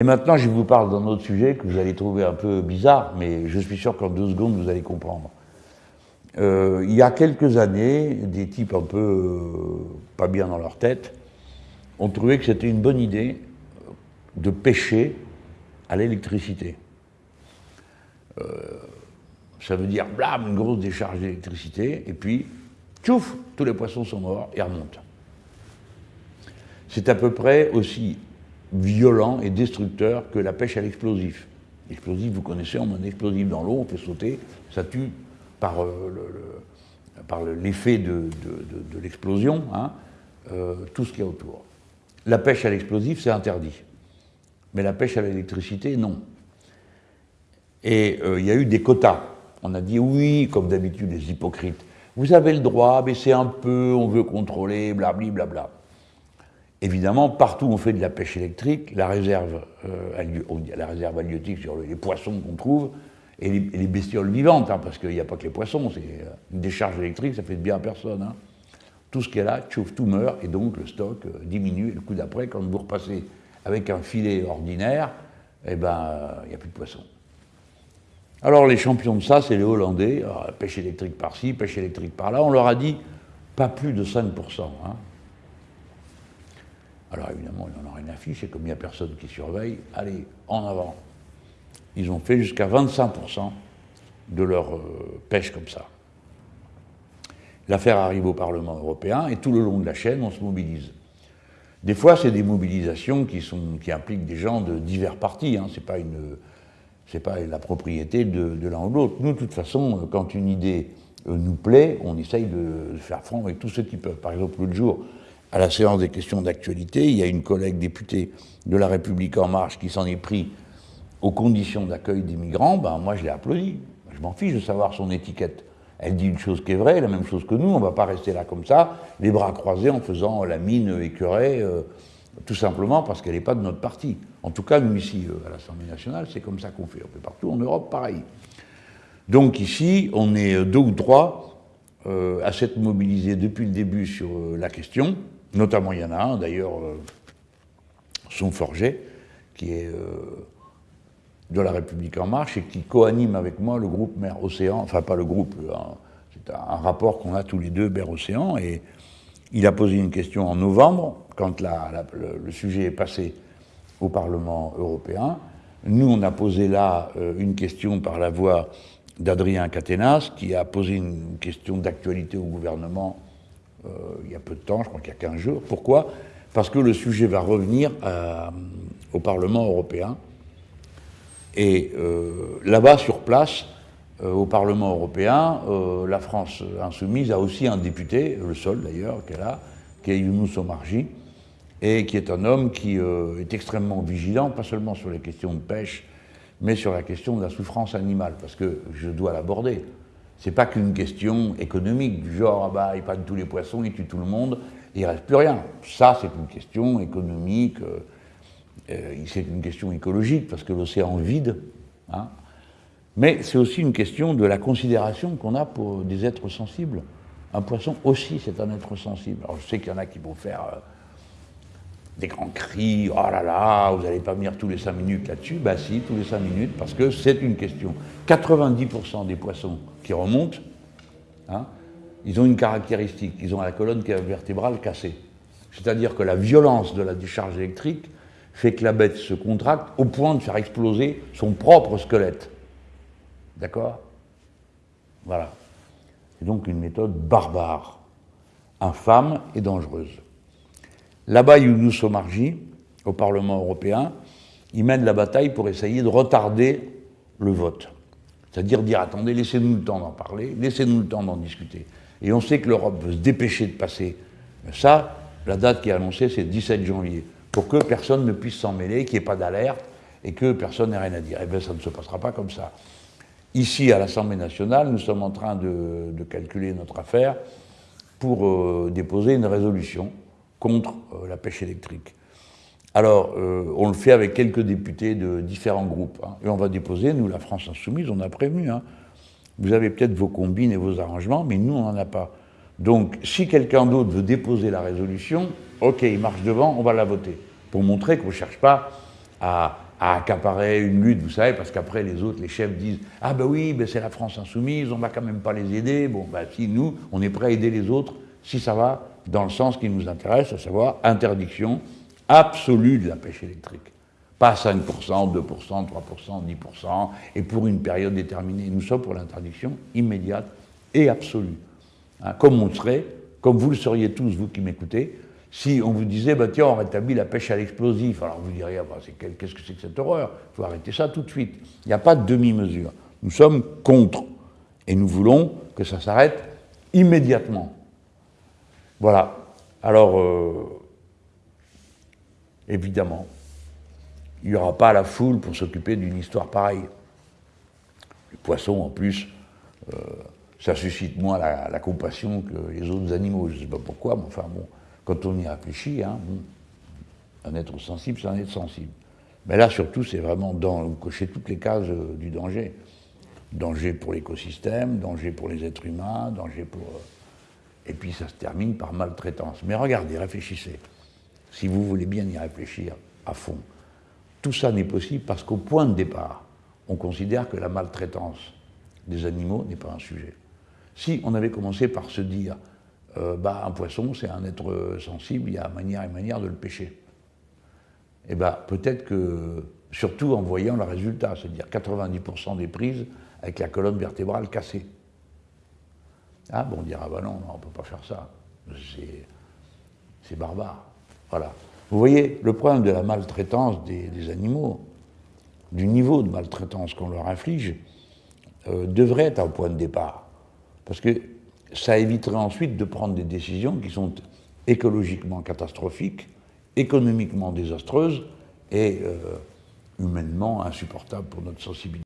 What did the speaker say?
Et maintenant, je vous parle d'un autre sujet que vous allez trouver un peu bizarre, mais je suis sûr qu'en deux secondes, vous allez comprendre. Euh, il y a quelques années, des types un peu euh, pas bien dans leur tête ont trouvé que c'était une bonne idée de pêcher à l'électricité. Euh, ça veut dire, blam, une grosse décharge d'électricité, et puis, tchouf, tous les poissons sont morts et remontent. C'est à peu près aussi violent et destructeur que la pêche à l'explosif. L'explosif, vous connaissez, on met un explosif dans l'eau, on fait sauter, ça tue par euh, l'effet de, l'explosion hein, euh, tout ce qu'il y a autour. La pêche à l'explosif, c'est interdit. Mais la pêche à l'électricité, non. Et euh, il y a eu des quotas. On a dit oui, comme d'habitude, les hypocrites. Vous avez le droit, baisser un peu, on veut contrôler, blablabla. Bla, bla. Évidemment, partout où on fait de la pêche électrique, la réserve, euh, la réserve halieutique sur les poissons qu'on trouve, et les, bestioles vivantes, hein, parce qu'il n'y a pas que les poissons, c'est euh, une décharge électrique, ça fait de bien à personne. Hein. Tout ce qui est là, tout meurt, et donc le stock euh, diminue, et le coup d'après, quand vous repassez avec un filet ordinaire, eh ben, il n'y a plus de poissons. Alors les champions de ça, c'est les Hollandais, pêche électrique par-ci, pêche électrique par-là, on leur a dit pas plus de 5%. Hein. Alors évidemment, ils n'en ont rien à fiche, et comme il n'y a personne qui surveille, allez, en avant. Ils ont fait jusqu'à 25% de leur euh, pêche comme ça. L'affaire arrive au Parlement européen, et tout le long de la chaîne, on se mobilise. Des fois, c'est des mobilisations qui, sont, impliquent des gens de divers partis, hein. ce n'est pas, la propriété de, l'un ou de l'autre. Nous, de toute façon, quand une idée euh, nous plaît, on essaye de faire front avec tous ceux qui peuvent. Par exemple, l'autre jour, à la séance des questions d'actualité, il y a une collègue députée de La République En Marche qui s'en est pris aux conditions d'accueil des migrants, ben moi je l'ai applaudi. Je m'en fiche de savoir son étiquette. Elle dit une chose qui est vraie, la même chose que nous, on ne va pas rester là comme ça, les bras croisés en faisant la mine écœurée, euh, tout simplement parce qu'elle n'est pas de notre parti. En tout cas, nous ici, euh, à l'Assemblée nationale, c'est comme ça qu'on fait. On fait partout en Europe, pareil. Donc ici, on est deux ou trois euh, à s'être mobilisés depuis le début sur la question. Notamment, il y en a un, d'ailleurs, euh, son forget, qui est euh, de la République En Marche et qui co-anime avec moi le groupe Mer Océan, enfin pas le groupe, c'est un, rapport qu'on a tous les deux, Mer Océan, et il a posé une question en novembre, quand le, sujet est passé au Parlement européen. Nous, on a posé là euh, une question par la voix d'Adrien Caténas, qui a posé une question d'actualité au gouvernement euh, il y a peu de temps, je crois qu'il y a 15 jours. Pourquoi? Parce que le sujet va revenir euh, au Parlement européen. Et euh, là-bas, sur place, au Parlement européen, la France insoumise a aussi un député, le seul d'ailleurs qu'elle a, qui est Younous Omarji, et qui est un homme qui est extrêmement vigilant, pas seulement sur les questions de pêche, mais sur la question de la souffrance animale, parce que je dois l'aborder. C'est pas qu'une question économique, du genre, ah bah, il prennent tous les poissons, ils tuent tout le monde, et il reste plus rien. Ça, c'est une question économique, euh, euh, c'est une question écologique, parce que l'océan vide. Hein. Mais c'est aussi une question de la considération qu'on a pour des êtres sensibles. Un poisson aussi, c'est un être sensible. Alors je sais qu'il y en a qui vont faire euh, des grands cris, oh là là, vous n'allez pas venir tous les cinq minutes là-dessus? Ben si, tous les cinq minutes, parce que c'est une question. 90% des poissons qui remontent, hein, ils ont une caractéristique, ils ont la colonne vertébrale cassée. C'est-à-dire que la violence de la décharge électrique fait que la bête se contracte au point de faire exploser son propre squelette. D'accord? Voilà. C'est donc une méthode barbare, infâme et dangereuse. Là-bas, Younous Omarji, au Parlement européen, il mène la bataille pour essayer de retarder le vote. C'est-à-dire dire, attendez, laissez-nous le temps d'en parler, laissez-nous le temps d'en discuter. Et on sait que l'Europe veut se dépêcher de passer ça. La date qui est annoncée, c'est le 17 janvier, pour que personne ne puisse s'en mêler, qu'il n'y ait pas d'alerte et que personne n'ait rien à dire. Eh bien, ça ne se passera pas comme ça. Ici, à l'Assemblée nationale, nous sommes en train de, calculer notre affaire pour euh, déposer une résolution contre euh, la pêche électrique. Alors, euh, on le fait avec quelques députés de différents groupes. Hein. et on va déposer, nous, la France Insoumise, on a prévenu. Hein. vous avez peut-être vos combines et vos arrangements, mais nous, on n'en a pas. Donc, si quelqu'un d'autre veut déposer la résolution, ok, il marche devant, on va la voter. Pour montrer qu'on ne cherche pas à accaparer une lutte, vous savez, parce qu'après les autres, les chefs disent Ah ben oui, ben c'est la France insoumise, on va quand même pas les aider. Bon, ben si nous, on est prêt à aider les autres, si ça va dans le sens qui nous intéresse, à savoir interdiction absolue de la pêche électrique. Pas 5%, 2%, 3%, 10%, et pour une période déterminée. Nous sommes pour l'interdiction immédiate et absolue. Hein, comme on serait, comme vous le seriez tous, vous qui m'écoutez, si on vous disait, bah, tiens, on rétablit la pêche à l'explosif, alors vous diriez, ah, bah, qu'est-ce que c'est que cette horreur? Il faut arrêter ça tout de suite. Il n'y a pas de demi-mesure. Nous sommes contre. Et nous voulons que ça s'arrête immédiatement. Voilà. Alors, euh, évidemment, il n'y aura pas la foule pour s'occuper d'une histoire pareille. Les poissons, en plus, euh, ça suscite moins la, compassion que les autres animaux. Je ne sais pas pourquoi, mais enfin bon, quand on y réfléchit, hein, un être sensible, c'est un être sensible. Mais là, surtout, c'est vraiment dans, vous cochez toutes les cases euh, du danger. Danger pour l'écosystème, danger pour les êtres humains, danger pour... et puis ça se termine par maltraitance. Mais regardez, réfléchissez. Si vous voulez bien y réfléchir à fond. Tout ça n'est possible parce qu'au point de départ, on considère que la maltraitance des animaux n'est pas un sujet. Si on avait commencé par se dire, euh, bah, un poisson, c'est un être sensible, il y a manière et manière de le pêcher. Eh bien, peut-être que, surtout en voyant le résultat, c'est-à-dire 90% des prises avec la colonne vertébrale cassée. Ah, bon, on dira, bah non, on ne peut pas faire ça. C'est barbare. Voilà. Vous voyez, le problème de la maltraitance des, animaux, du niveau de maltraitance qu'on leur inflige, euh, devrait être un point de départ. Parce que ça éviterait ensuite de prendre des décisions qui sont écologiquement catastrophiques, économiquement désastreuses et euh, humainement insupportables pour notre sensibilité.